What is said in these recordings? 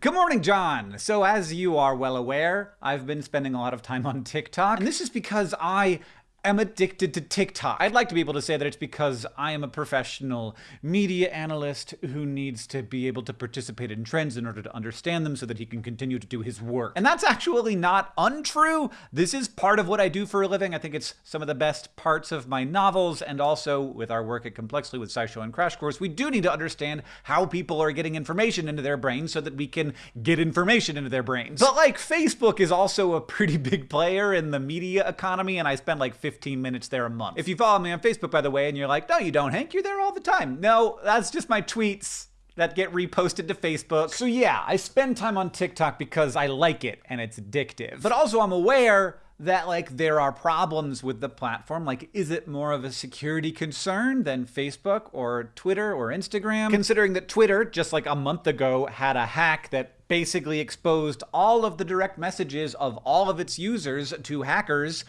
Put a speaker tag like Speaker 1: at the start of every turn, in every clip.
Speaker 1: Good morning, John! So as you are well aware, I've been spending a lot of time on TikTok, and this is because I am addicted to TikTok. I'd like to be able to say that it's because I am a professional media analyst who needs to be able to participate in trends in order to understand them so that he can continue to do his work. And that's actually not untrue. This is part of what I do for a living. I think it's some of the best parts of my novels, and also with our work at Complexly with SciShow and Crash Course, we do need to understand how people are getting information into their brains so that we can get information into their brains. But like, Facebook is also a pretty big player in the media economy, and I spend like 50 15 minutes there a month. If you follow me on Facebook, by the way, and you're like, no, you don't, Hank, you're there all the time. No, that's just my tweets that get reposted to Facebook. So yeah, I spend time on TikTok because I like it and it's addictive. But also I'm aware that like there are problems with the platform like is it more of a security concern than Facebook or Twitter or Instagram considering that Twitter just like a month ago had a hack that basically exposed all of the direct messages of all of its users to hackers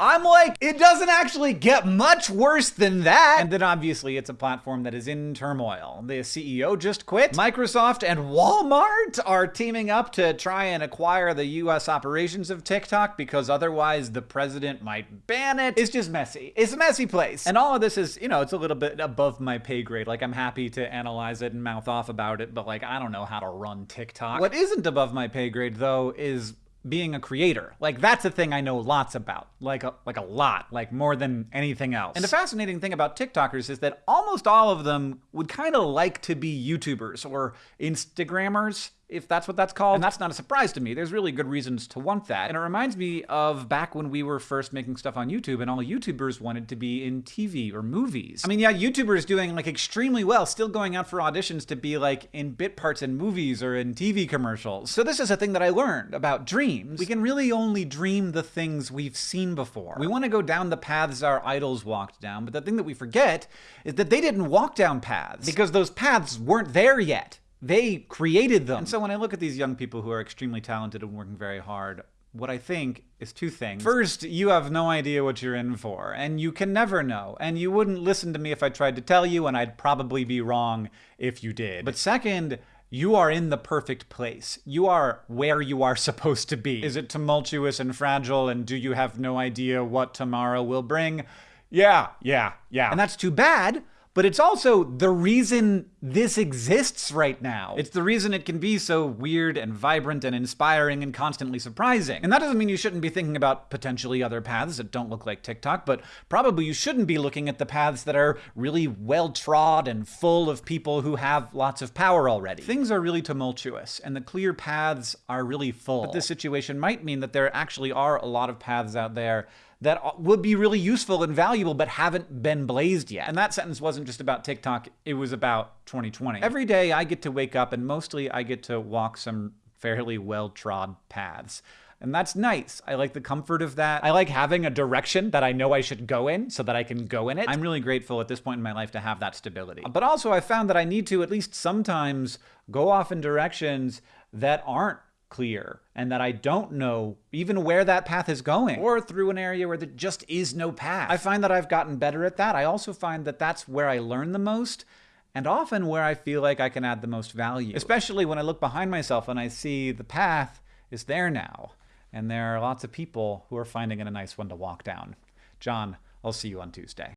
Speaker 1: I'm like, it doesn't actually get much worse than that. And then obviously it's a platform that is in turmoil. The CEO just quit. Microsoft and Walmart are teaming up to try and acquire the US operations of TikTok because otherwise the president might ban it. It's just messy. It's a messy place. And all of this is, you know, it's a little bit above my pay grade. Like I'm happy to analyze it and mouth off about it, but like I don't know how to run TikTok. What isn't above my pay grade though is being a creator. Like that's a thing I know lots about. Like a, like a lot, like more than anything else. And the fascinating thing about TikTokers is that almost all of them would kind of like to be YouTubers or Instagrammers if that's what that's called. And that's not a surprise to me. There's really good reasons to want that. And it reminds me of back when we were first making stuff on YouTube and all YouTubers wanted to be in TV or movies. I mean, yeah, YouTubers doing like extremely well, still going out for auditions to be like in bit parts in movies or in TV commercials. So this is a thing that I learned about dreams. We can really only dream the things we've seen before. We want to go down the paths our idols walked down, but the thing that we forget is that they didn't walk down paths because those paths weren't there yet. They created them. And so when I look at these young people who are extremely talented and working very hard, what I think is two things. First, you have no idea what you're in for, and you can never know. And you wouldn't listen to me if I tried to tell you, and I'd probably be wrong if you did. But second, you are in the perfect place. You are where you are supposed to be. Is it tumultuous and fragile, and do you have no idea what tomorrow will bring? Yeah, yeah, yeah. And that's too bad but it's also the reason this exists right now. It's the reason it can be so weird and vibrant and inspiring and constantly surprising. And that doesn't mean you shouldn't be thinking about potentially other paths that don't look like TikTok, but probably you shouldn't be looking at the paths that are really well trod and full of people who have lots of power already. Things are really tumultuous, and the clear paths are really full. But this situation might mean that there actually are a lot of paths out there that would be really useful and valuable but haven't been blazed yet. And that sentence wasn't just about TikTok, it was about 2020. Every day I get to wake up and mostly I get to walk some fairly well-trod paths. And that's nice. I like the comfort of that. I like having a direction that I know I should go in so that I can go in it. I'm really grateful at this point in my life to have that stability. But also I found that I need to at least sometimes go off in directions that aren't clear and that I don't know even where that path is going or through an area where there just is no path. I find that I've gotten better at that. I also find that that's where I learn the most and often where I feel like I can add the most value, especially when I look behind myself and I see the path is there now and there are lots of people who are finding it a nice one to walk down. John, I'll see you on Tuesday.